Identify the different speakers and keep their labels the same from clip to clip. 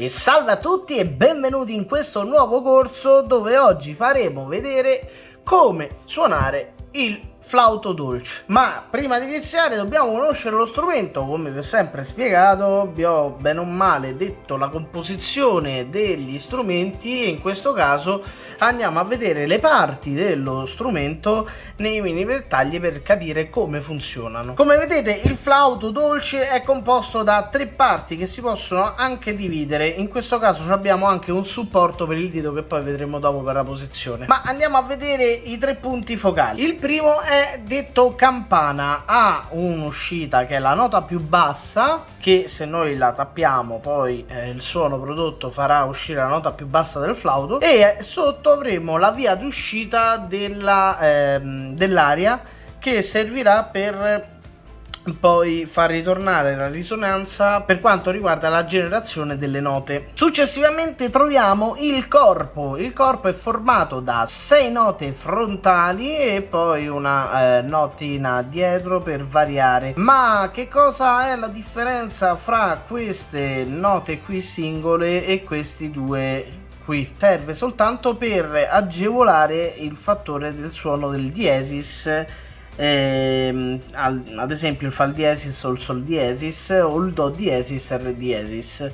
Speaker 1: E salve a tutti e benvenuti in questo nuovo corso dove oggi faremo vedere come suonare il flauto dolce. Ma prima di iniziare dobbiamo conoscere lo strumento, come vi ho sempre spiegato, vi ho bene o male detto la composizione degli strumenti e in questo caso andiamo a vedere le parti dello strumento nei mini dettagli per capire come funzionano. Come vedete il flauto dolce è composto da tre parti che si possono anche dividere, in questo caso abbiamo anche un supporto per il dito che poi vedremo dopo per la posizione. Ma andiamo a vedere i tre punti focali. Il primo è detto campana ha un'uscita che è la nota più bassa che se noi la tappiamo poi eh, il suono prodotto farà uscire la nota più bassa del flauto e sotto avremo la via d'uscita dell'aria eh, dell che servirà per poi far ritornare la risonanza per quanto riguarda la generazione delle note. Successivamente troviamo il corpo. Il corpo è formato da 6 note frontali e poi una eh, notina dietro per variare. Ma che cosa è la differenza fra queste note qui singole e questi due qui serve soltanto per agevolare il fattore del suono del diesis ehm, ad esempio il Fa diesis o il Sol diesis o il Do diesis Re diesis.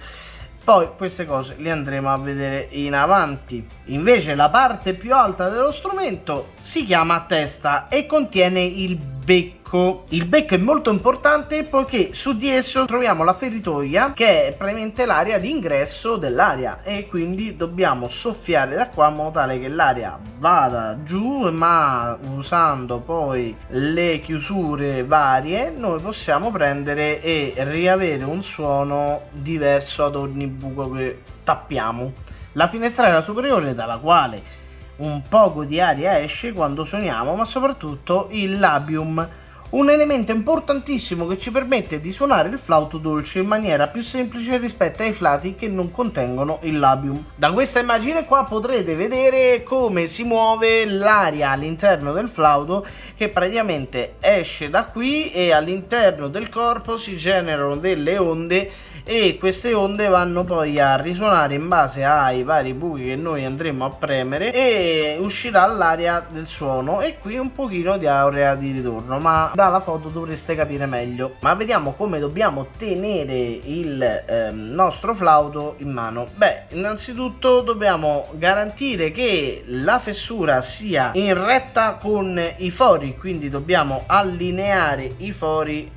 Speaker 1: Poi queste cose le andremo a vedere in avanti. Invece la parte più alta dello strumento si chiama testa e contiene il becco. Il becco è molto importante poiché su di esso troviamo la feritoia che è praticamente l'area di ingresso dell'aria e quindi dobbiamo soffiare da qua in modo tale che l'aria vada giù ma usando poi le chiusure varie noi possiamo prendere e riavere un suono diverso ad ogni buco che tappiamo. La finestrella superiore dalla quale un poco di aria esce quando suoniamo, ma soprattutto il labium, un elemento importantissimo che ci permette di suonare il flauto dolce in maniera più semplice rispetto ai flauti che non contengono il labium. Da questa immagine qua potrete vedere come si muove l'aria all'interno del flauto che praticamente esce da qui e all'interno del corpo si generano delle onde e queste onde vanno poi a risuonare in base ai vari buchi che noi andremo a premere e uscirà l'aria del suono e qui un pochino di aurea di ritorno ma dalla foto dovreste capire meglio. Ma vediamo come dobbiamo tenere il eh, nostro flauto in mano. Beh innanzitutto dobbiamo garantire che la fessura sia in retta con i fori quindi dobbiamo allineare i fori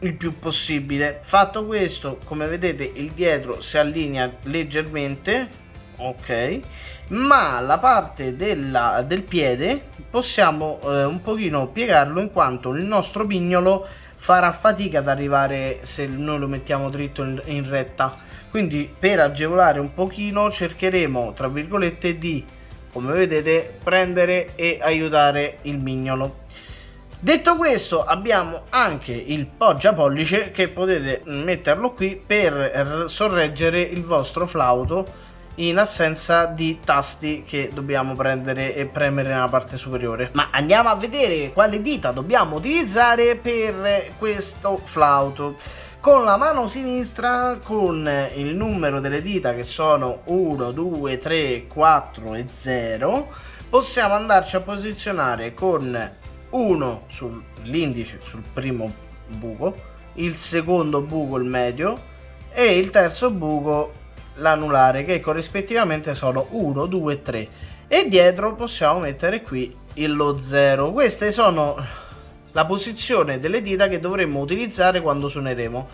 Speaker 1: il più possibile. Fatto questo come vedete il dietro si allinea leggermente ok. Ma la parte della, del piede possiamo eh, un pochino piegarlo in quanto il nostro pignolo farà fatica ad arrivare se noi lo mettiamo dritto in, in retta. Quindi per agevolare un pochino cercheremo tra virgolette di come vedete prendere e aiutare il mignolo. Detto questo abbiamo anche il poggia pollice che potete metterlo qui per sorreggere il vostro flauto in assenza di tasti che dobbiamo prendere e premere nella parte superiore. Ma andiamo a vedere quale dita dobbiamo utilizzare per questo flauto. Con la mano sinistra con il numero delle dita che sono 1 2 3 4 e 0 possiamo andarci a posizionare con uno sull'indice sul primo buco il secondo buco il medio e il terzo buco l'anulare che corrispettivamente sono 1 2 3 e dietro possiamo mettere qui lo 0 queste sono la posizione delle dita che dovremmo utilizzare quando suoneremo.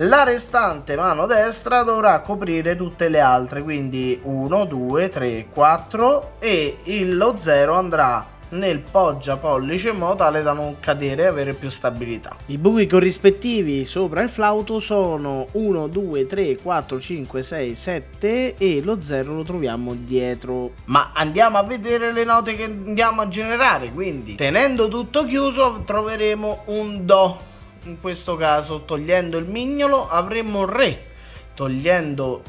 Speaker 1: La restante mano destra dovrà coprire tutte le altre quindi 1 2 3 4 e lo 0 andrà nel poggia pollice in modo tale da non cadere e avere più stabilità. I buchi corrispettivi sopra il flauto sono 1, 2, 3, 4, 5, 6, 7 e lo 0 lo troviamo dietro. Ma andiamo a vedere le note che andiamo a generare, quindi tenendo tutto chiuso troveremo un Do. In questo caso togliendo il mignolo avremo Re, togliendo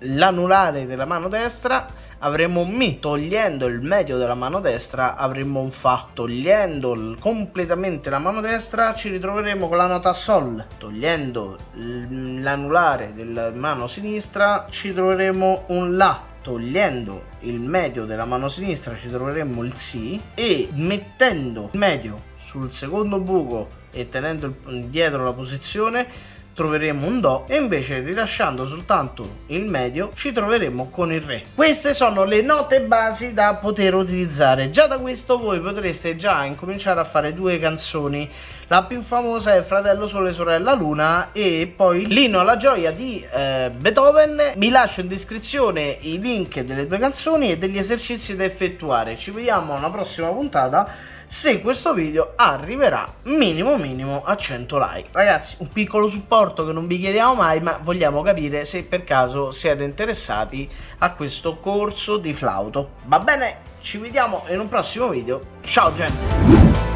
Speaker 1: l'anulare della mano destra avremo un Mi, togliendo il medio della mano destra avremo un Fa, togliendo completamente la mano destra ci ritroveremo con la nota Sol, togliendo l'anulare della mano sinistra ci troveremo un La, togliendo il medio della mano sinistra ci troveremo il Si e mettendo il medio sul secondo buco e tenendo dietro la posizione troveremo un Do e invece rilasciando soltanto il medio ci troveremo con il Re. Queste sono le note basi da poter utilizzare. Già da questo voi potreste già incominciare a fare due canzoni. La più famosa è Fratello Sole Sorella Luna e poi Lino alla gioia di eh, Beethoven. Vi lascio in descrizione i link delle due canzoni e degli esercizi da effettuare. Ci vediamo alla prossima puntata se questo video arriverà minimo minimo a 100 like. Ragazzi, un piccolo supporto che non vi chiediamo mai, ma vogliamo capire se per caso siete interessati a questo corso di flauto. Va bene? Ci vediamo in un prossimo video. Ciao gente!